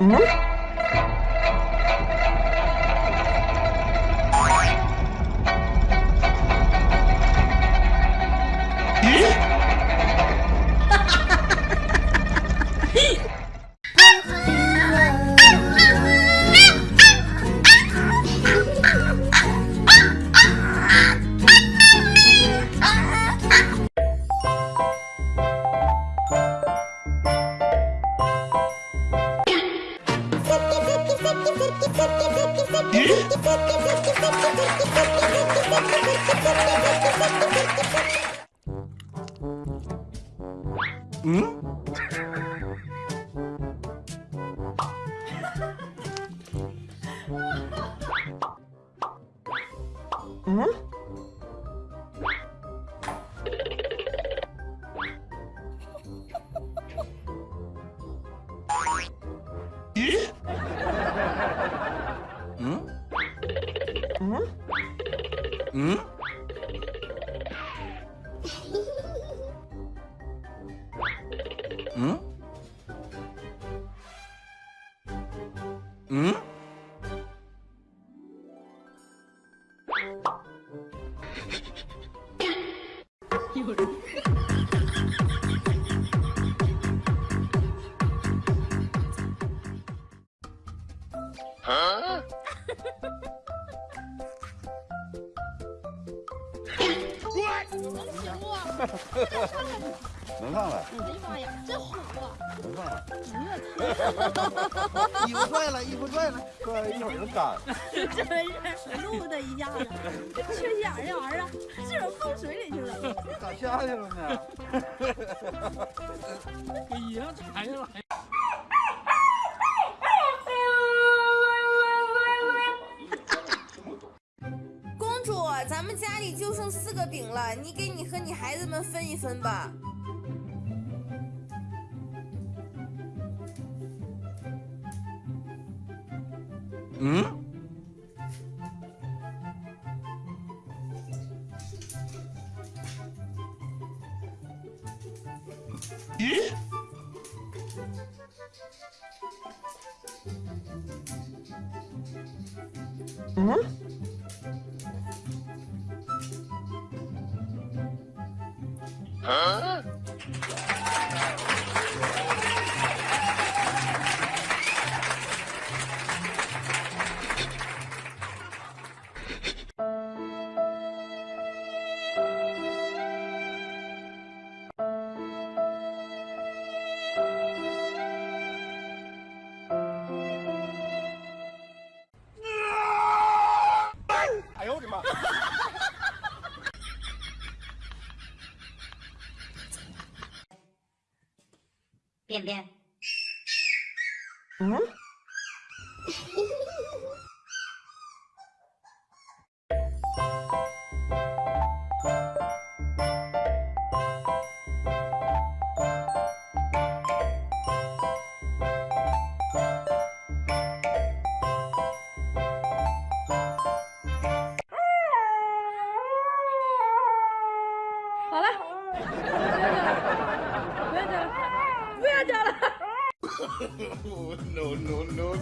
Ne? Hmm? 嗯？嗯？嗯？有人。啊？能上来！哎呀妈呀，真虎啊！能上来！衣服拽了，衣服拽了，拽了一会儿就干。真是录的一下子，这缺心眼儿这玩意儿，是不是放水里去了？咋下去了呢？给衣裳踩下来。咱们家里就剩四个饼了，你给你和你孩子们分一分吧。嗯？咦？嗯？啊！便便。嗯？好了，不要讲了，不要叫了，不要叫了。No no no no。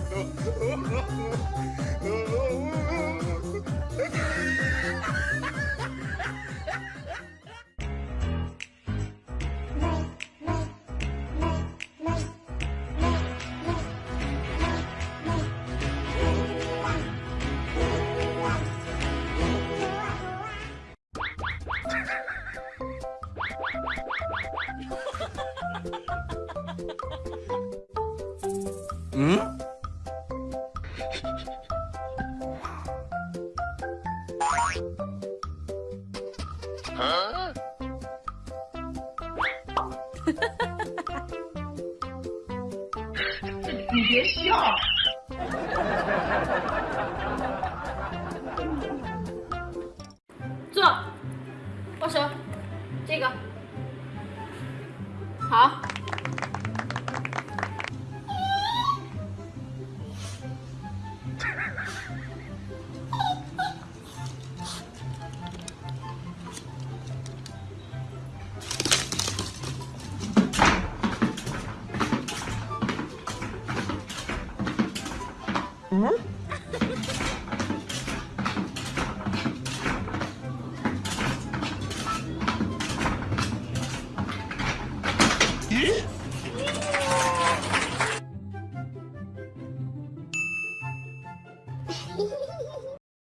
嗯？啊？你别笑。坐，握手，这个，好。嗯？咦？